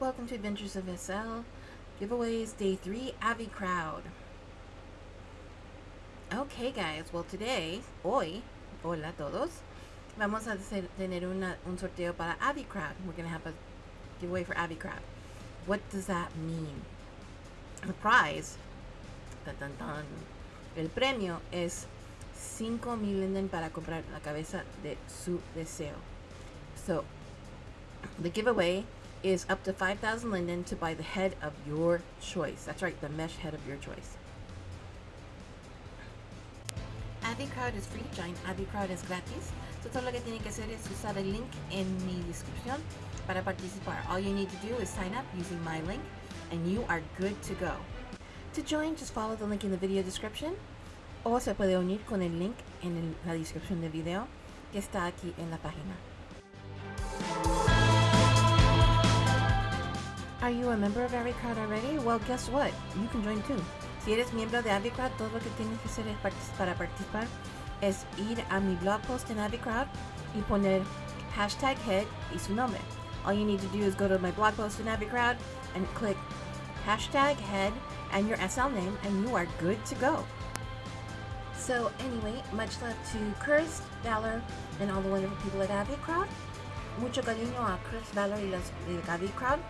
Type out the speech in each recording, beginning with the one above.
Welcome to Adventures of SL. Giveaways Day 3 Avi Crowd. Okay guys, well today, hoy, hola todos, vamos a tener una, un sorteo para Avi Crowd. We're going to have a giveaway for Avi Crowd. What does that mean? The prize, tan, tan, tan, el premio es 5 mil para comprar la cabeza de su deseo. So, the giveaway is up to 5,000 linden to buy the head of your choice. That's right, the mesh head of your choice. Crowd is free, join Crowd es gratis. So todo lo que tienen que hacer es usar el link en mi descripción para participar. All you need to do is sign up using my link and you are good to go. To join, just follow the link in the video description o se puede unir con el link en el, la descripción del video que está aquí en la página. Are you a member of AviCrowd already? Well, guess what? You can join too. Si eres miembro de AviCrowd, todo lo que tienes que hacer para participar es ir a mi blog post en AviCrowd y poner hashtag head y su nombre. All you need to do is go to my blog post in AviCrowd and click hashtag head and your SL name and you are good to go. So anyway, much love to Chris, Valor, and all the wonderful people at AviCrowd. Mucho cariño a Chris, Valor y los de AviCrowd.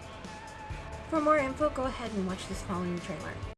For more info, go ahead and watch this following trailer.